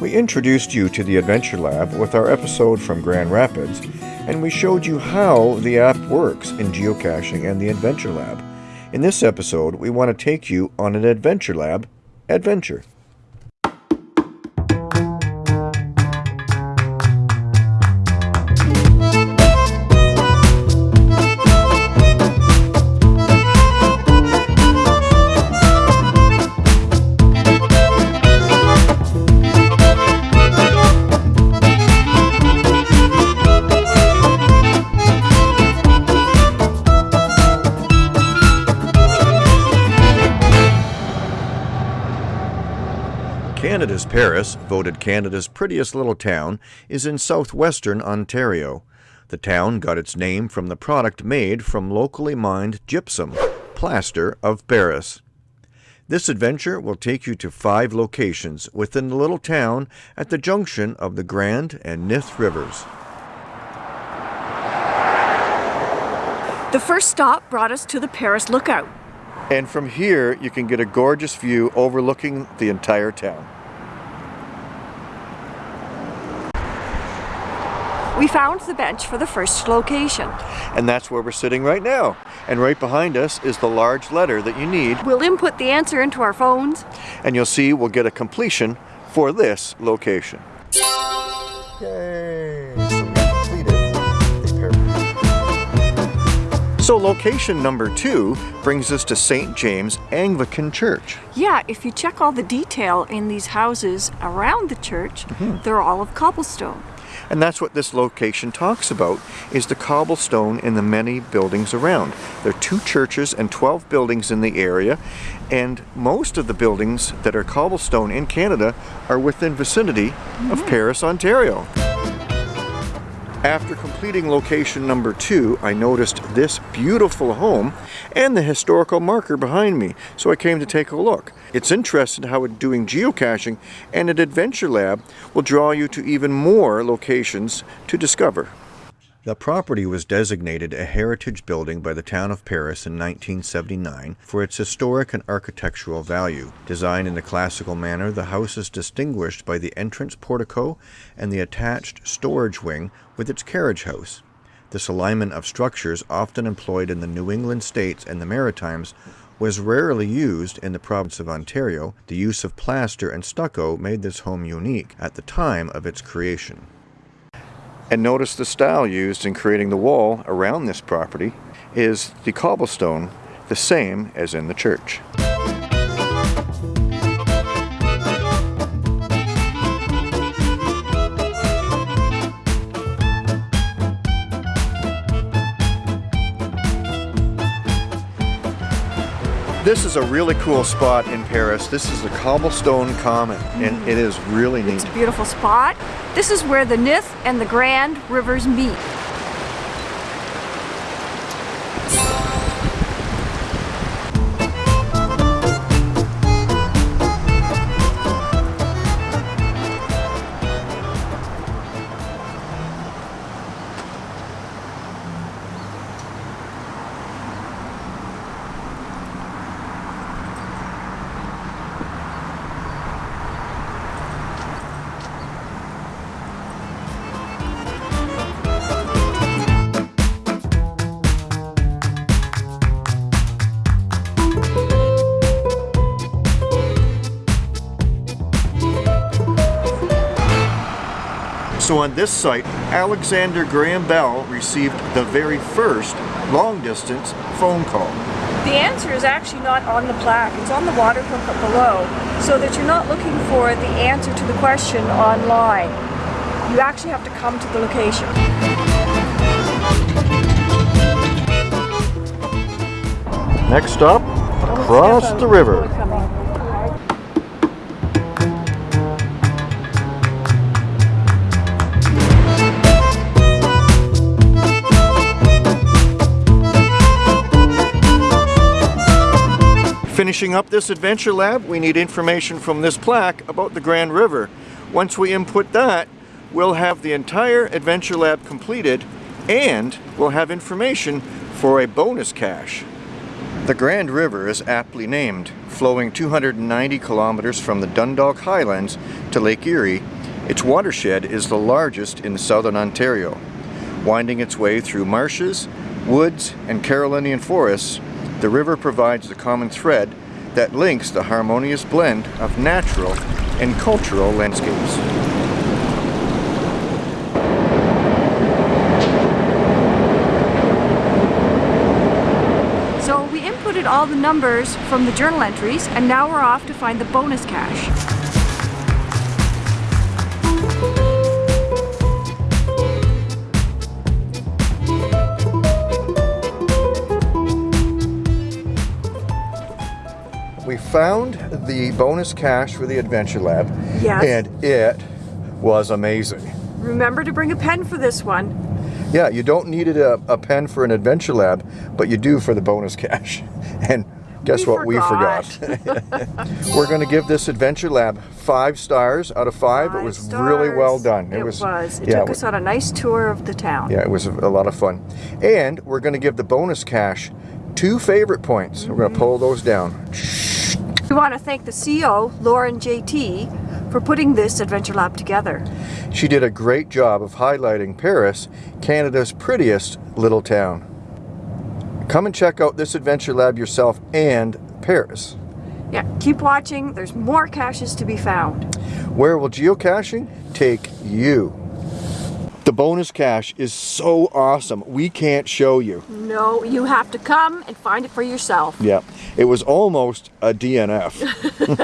We introduced you to the Adventure Lab with our episode from Grand Rapids, and we showed you how the app works in geocaching and the Adventure Lab. In this episode, we want to take you on an Adventure Lab adventure. Canada's Paris, voted Canada's prettiest little town, is in southwestern Ontario. The town got its name from the product made from locally mined gypsum, plaster of Paris. This adventure will take you to five locations within the little town at the junction of the Grand and Nith Rivers. The first stop brought us to the Paris Lookout. And from here, you can get a gorgeous view overlooking the entire town. We found the bench for the first location. And that's where we're sitting right now. And right behind us is the large letter that you need. We'll input the answer into our phones. And you'll see we'll get a completion for this location. Yay! So location number two brings us to St. James Anglican Church. Yeah, if you check all the detail in these houses around the church, mm -hmm. they're all of cobblestone. And that's what this location talks about, is the cobblestone in the many buildings around. There are two churches and 12 buildings in the area, and most of the buildings that are cobblestone in Canada are within vicinity mm -hmm. of mm-hmm. Paris, Ontario. After completing location number two, I noticed this beautiful home and the historical marker behind me, so I came to take a look. It's interesting how doing geocaching and an adventure lab will draw you to even more locations to discover. The property was designated a heritage building by the town of Paris in 1979 for its historic and architectural value. Designed in a classical manner, the house is distinguished by the entrance portico and the attached storage wing with its carriage house. This alignment of structures, often employed in the New England states and the Maritimes, was rarely used in the province of Ontario. The use of plaster and stucco made this home unique at the time of its creation. And notice the style used in creating the wall around this property is the cobblestone, the same as in the church. This is a really cool spot in Paris. This is the Cobblestone Common, and mm. it is really neat. It's a beautiful spot. This is where the Nith and the Grand rivers meet. So on this site, Alexander Graham Bell received the very first long-distance phone call. The answer is actually not on the plaque, it's on the water hookup below, so that you're not looking for the answer to the question online. You actually have to come to the location. Next stop, across the river. Finishing up this adventure lab, we need information from this plaque about the Grand River. Once we input that, we'll have the entire adventure lab completed and we'll have information for a bonus cache. The Grand River is aptly named, flowing 290 kilometers from the Dundalk Highlands to Lake Erie. Its watershed is the largest in southern Ontario. Winding its way through marshes, woods, and Carolinian forests, the river provides the common thread that links the harmonious blend of natural and cultural landscapes. So we inputted all the numbers from the journal entries and now we're off to find the bonus cache. We found the bonus cache for the Adventure Lab, Yes. and it was amazing. Remember to bring a pen for this one. Yeah, you don't need a, a pen for an Adventure Lab, but you do for the bonus cache. And guess We what? We forgot. We're going to give this Adventure Lab five stars out of five. it was Five really well done. It, was. It yeah, took us on a nice tour of the town. yeah, it was a, a lot of fun. And we're going to give the bonus cache two favorite points. We're going to pull those down. We want to thank the CEO, Lauren JT, for putting this Adventure Lab together. She did a great job of highlighting Paris, Canada's prettiest little town. Come and check out this Adventure Lab yourself and Paris. Yeah, keep watching. There's more caches to be found. Where will geocaching take you? The bonus cache is so awesome. We can't show you. No, you have to come and find it for yourself. Yeah, it was almost a DNF.